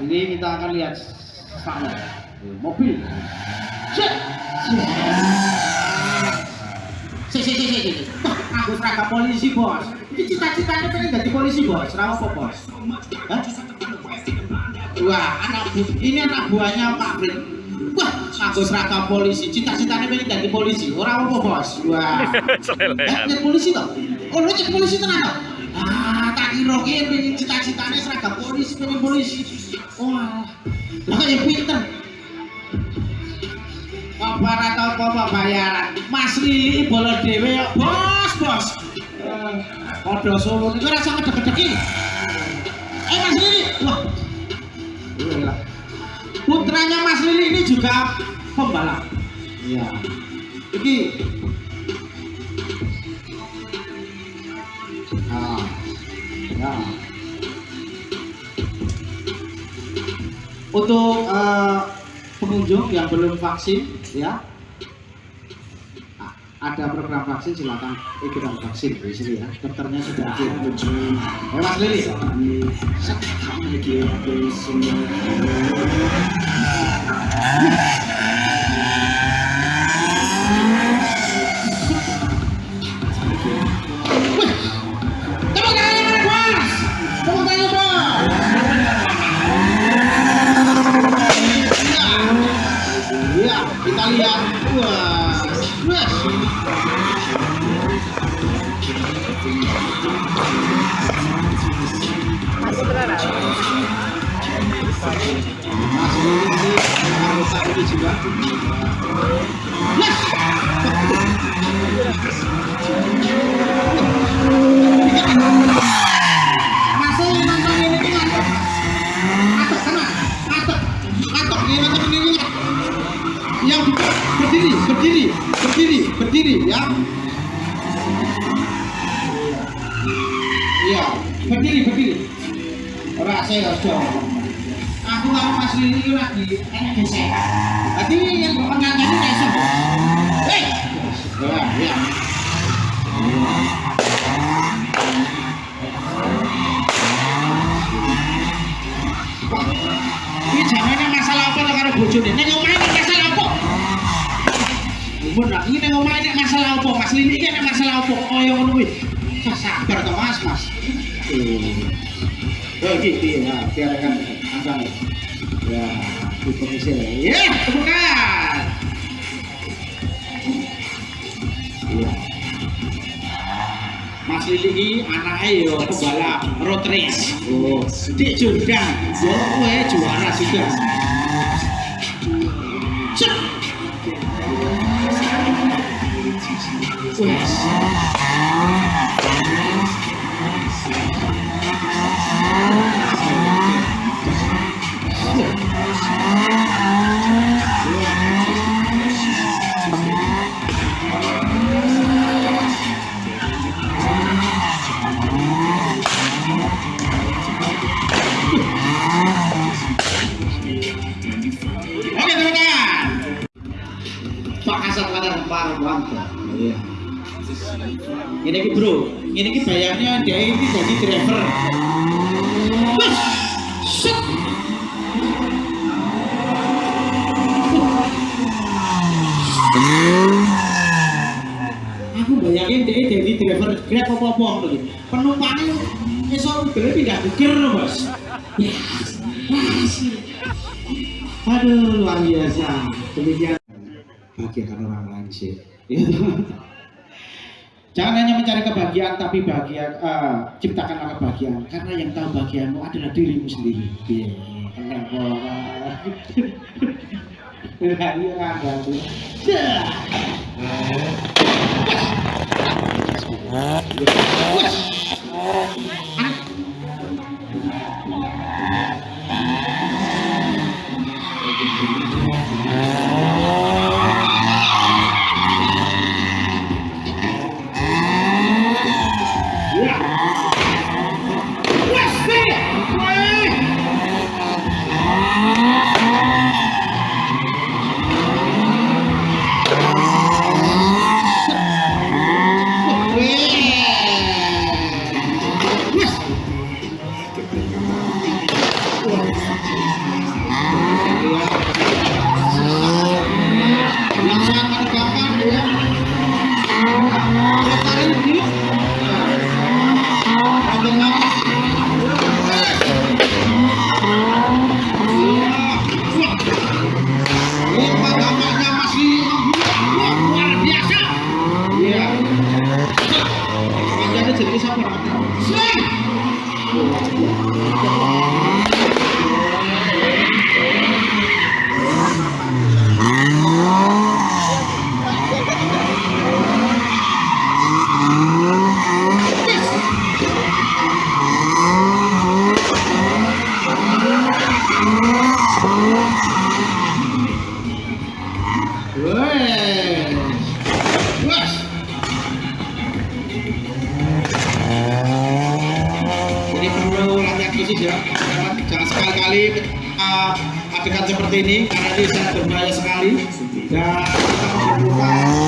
ini kita akan lihat sana mobil Cek. Si, si, si, si, si. Aku seragam polisi bos. Ini cita-citanya pengen jadi polisi bos. Rawa apa bos? Hah? Wah, anak bu ini anak buahnya Pak Frit. Wah, aku seragam polisi. Cita-citanya pengen jadi polisi. Orang apa bos? Wah. Eh, polisi toh? Oh, lu polisi tenang toh? Ah, kira ki pengen cita-citanya seragam polisi, pengen polisi. Wah, lah kok ya pinter. Apa rata apa bayaran? Mas Lili bola dewe bos, bos. Eh, Podo Solo itu rasa ngedek-ngedeki. Eh Mas Lili, wah. Gila. Putranya Mas Lili ini juga pembalap. Iya. Iki. Ya. Untuk eh, pengunjung yang belum vaksin, ya, a- ada program vaksin silakan ikutan vaksin di sini ya. Dokternya sudah ada. Eh Mas Lili. Tepuk kita lihat. Wah, wes. Masih ini harus sakit juga. Iya, berdiri, berdiri. Ora saya harus. Aku kalau Lili ini lagi enak gesek. Berarti yang pengantin ini iso. Hei. Wah, ya. Ini jamane masalah apa karo bojone? Nek omahe masalah apa? Bener, ini nek masalah apa? Mas iki nek masalah apa? Kaya ngono kuwi. Sabar to Mas, Mas. Oh, iki ya, biar kan asal. Ya, di komisi. Ya, temukan. Iya. Mas Lili iki anake yo pembalap road race. Oh, di Jordan. Yo kowe juara juga. Cek. Wes. Pak Hasan Katar Parwanto. Iya. Ini ki bro, ini ki bayarnya dia ini jadi driver. Wes, set. Aku bayangin dia jadi driver grab apa-apa iki. Penumpangnya iso udah pindah bukir bos. Aduh, luar biasa. Demikian bahagiakan orang lain sih. Ya. Jangan hanya mencari kebahagiaan, tapi bahagia, eh, ciptakanlah kebahagiaan. Karena yang tahu bahagiamu adalah dirimu sendiri. Iya, Ah. Jadi perlu latihan khusus ya. Jangan, sekali-kali uh, adegan seperti ini karena ini sangat berbahaya sekali dan kita memerlukan